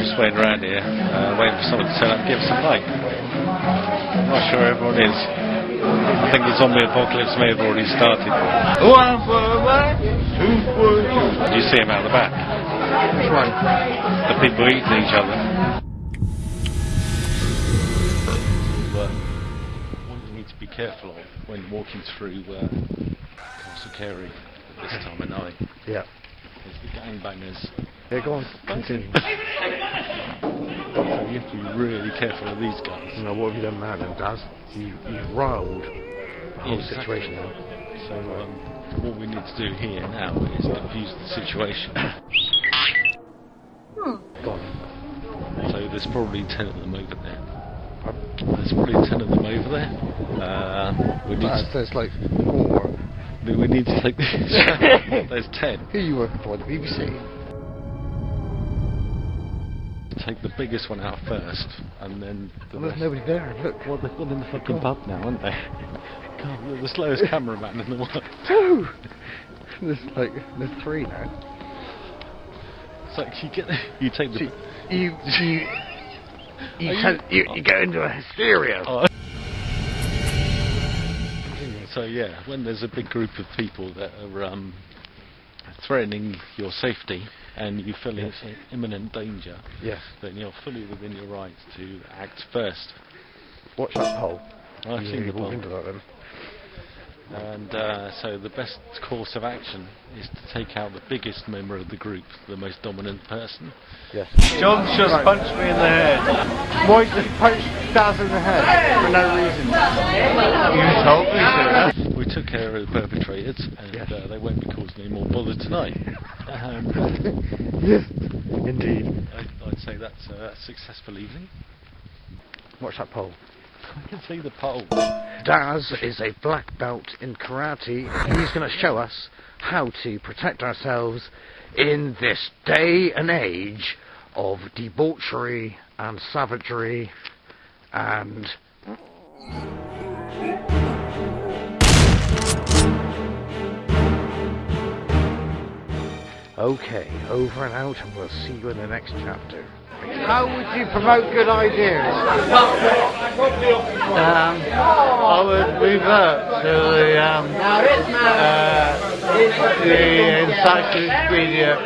just waiting around here, uh, waiting for someone to turn up and give us a light. I'm not sure everyone is. I think the zombie apocalypse may have already started. One for one, two for two. Do you see him out the back? Which one? The people eating each other. But what you need to be careful of when walking through uh, Castle Cary at this time of night Yeah. is the gangbangers. Yeah, go on. Continue. So you have to be really careful of these guys. You know, what have you done now then, Daz? You, you've riled the whole Exactly. situation now. So um, what we need to do here now is diffuse the situation. Go on. So there's probably ten of them over there. There's probably ten of them over there. Uh, we need Daz, to, there's like four. we need to take this. there's ten. Who are you working for? The BBC? Take the biggest one out first, and then the Well, there's nobody there. Look. Well, they've gone in the fucking pub now, aren't they? God, you're the slowest cameraman in the world. Two! There's like, there's three now. It's like you get, you take the. You, you, you, you, you- you, you go into a hysteria. Oh. So yeah, when there's a big group of people that are um, threatening your safety and you feel Yes. it's in imminent danger, Yes. then you're fully within your rights to act first. Watch that pole. I've Yeah, seen the pole. into that then. And uh, so the best course of action is to take out the biggest member of the group, the most dominant person. Yes. John just punched me in the head. Why did you punch Daz in the head? For no reason. You told me to. We took care of the perpetrators, and Yes. uh, they won't be causing any more bother tonight. Um, yes. Indeed. I, I'd say that's a successful evening. Watch that pole. I can see the pole. Daz is a black belt in karate. He's going to show us how to protect ourselves in this day and age of debauchery and savagery and. Okay, over and out, and we'll see you in the next chapter. How would you promote good ideas? Um, I would revert to the um, uh, the encyclopedia.